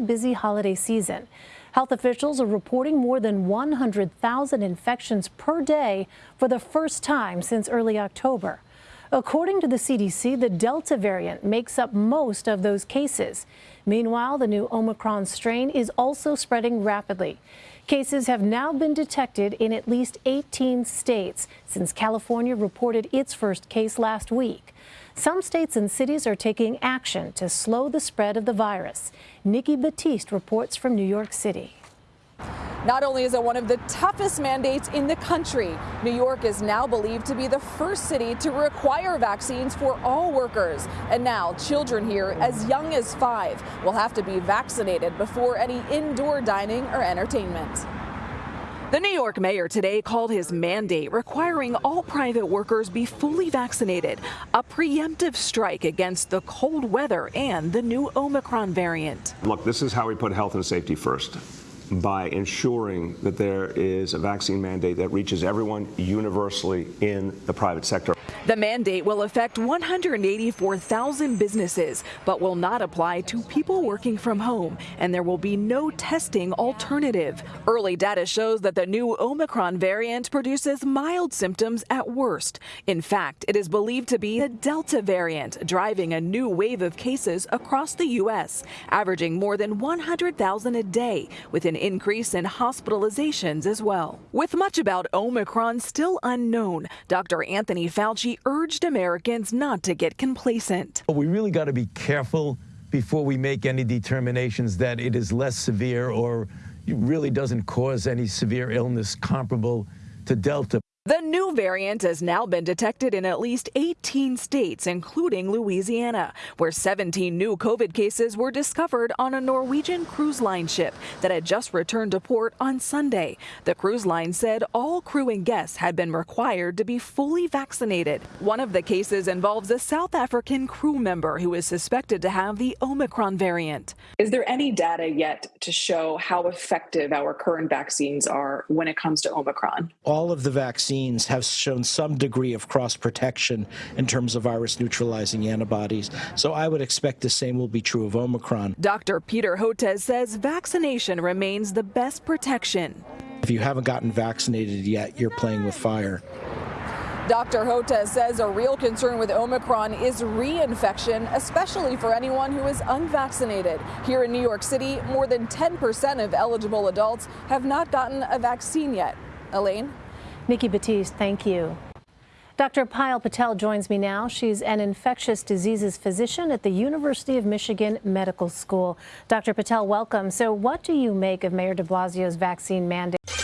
busy holiday season. Health officials are reporting more than 100,000 infections per day for the first time since early October. According to the CDC, the Delta variant makes up most of those cases. Meanwhile, the new Omicron strain is also spreading rapidly. Cases have now been detected in at least 18 states since California reported its first case last week. Some states and cities are taking action to slow the spread of the virus. Nikki Battiste reports from New York City. Not only is it one of the toughest mandates in the country, New York is now believed to be the first city to require vaccines for all workers. And now children here as young as five will have to be vaccinated before any indoor dining or entertainment. The New York mayor today called his mandate requiring all private workers be fully vaccinated, a preemptive strike against the cold weather and the new Omicron variant. Look, this is how we put health and safety first by ensuring that there is a vaccine mandate that reaches everyone universally in the private sector. The mandate will affect 184,000 businesses, but will not apply to people working from home, and there will be no testing alternative. Early data shows that the new Omicron variant produces mild symptoms at worst. In fact, it is believed to be the Delta variant, driving a new wave of cases across the U.S., averaging more than 100,000 a day, with an increase in hospitalizations as well. With much about Omicron still unknown, Dr. Anthony Fauci urged Americans not to get complacent. We really got to be careful before we make any determinations that it is less severe or really doesn't cause any severe illness comparable to Delta. The new variant has now been detected in at least 18 states, including Louisiana, where 17 new COVID cases were discovered on a Norwegian cruise line ship that had just returned to port on Sunday. The cruise line said all crew and guests had been required to be fully vaccinated. One of the cases involves a South African crew member who is suspected to have the Omicron variant. Is there any data yet to show how effective our current vaccines are when it comes to Omicron? All of the vaccines vaccines have shown some degree of cross protection in terms of virus neutralizing antibodies. So I would expect the same will be true of Omicron. Dr. Peter Hotez says vaccination remains the best protection. If you haven't gotten vaccinated yet, you're playing with fire. Dr. Hotez says a real concern with Omicron is reinfection, especially for anyone who is unvaccinated. Here in New York City, more than 10% of eligible adults have not gotten a vaccine yet. Elaine? Nikki Battiste, thank you. Dr. Payal Patel joins me now. She's an infectious diseases physician at the University of Michigan Medical School. Dr. Patel, welcome. So what do you make of Mayor de Blasio's vaccine mandate?